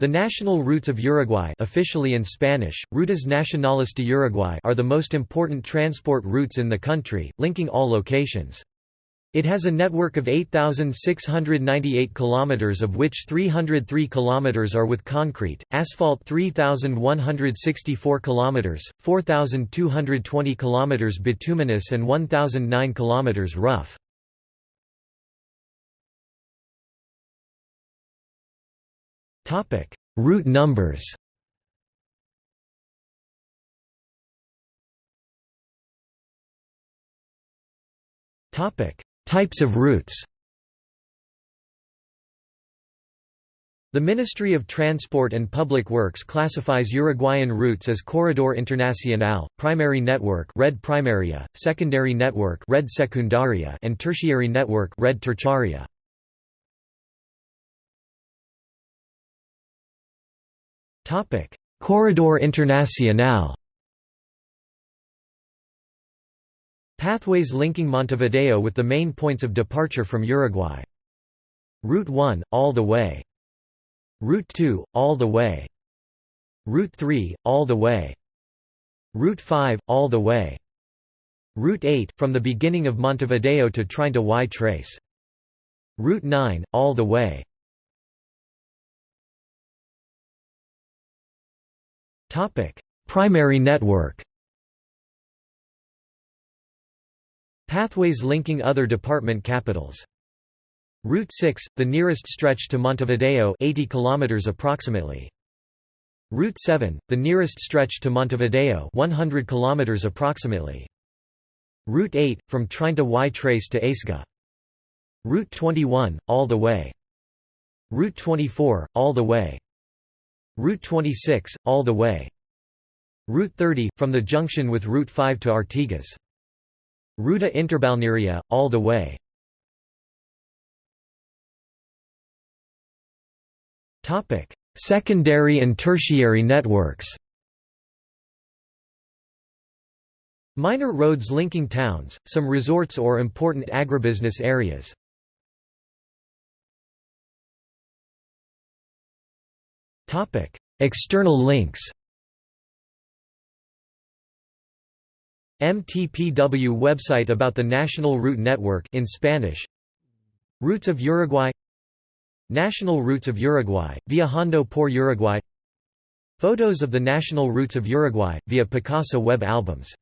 The national routes of Uruguay officially in Spanish, Rutas Nacionales de Uruguay are the most important transport routes in the country, linking all locations. It has a network of 8,698 km of which 303 km are with concrete, asphalt 3,164 km, 4,220 km bituminous and 1,009 km rough. Topic: Route numbers. Topic: Types of routes. The Ministry of Transport and Public Works classifies Uruguayan routes as Corredor Internacional, Primary Network Red Primaria, Secondary Network Red Secundaria and Tertiary Network Red Terciaria. Corredor Internacional Pathways linking Montevideo with the main points of departure from Uruguay. Route 1, all the way. Route 2, all the way. Route 3, all the way. Route 5, all the way. Route 8, from the beginning of Montevideo to Treinta y Tres. Route 9, all the way. Topic: Primary network. Pathways linking other department capitals. Route 6, the nearest stretch to Montevideo 80 km approximately. Route 7, the nearest stretch to Montevideo 100 km approximately. Route 8, from Treinta y Tres to Aceguá. Route 21, all the way. Route 24, all the way. Route 26, all the way. Route 30, from the junction with Route 5 to Artigas. Ruta Interbalnearia, all the way. Secondary and tertiary networks Minor roads linking towns, some resorts or important agribusiness areas. External links. MTPW website about the National Route Network in Spanish. Routes of Uruguay. National Routes of Uruguay, Viajando por Uruguay. Photos of the national routes of Uruguay via Picasa web albums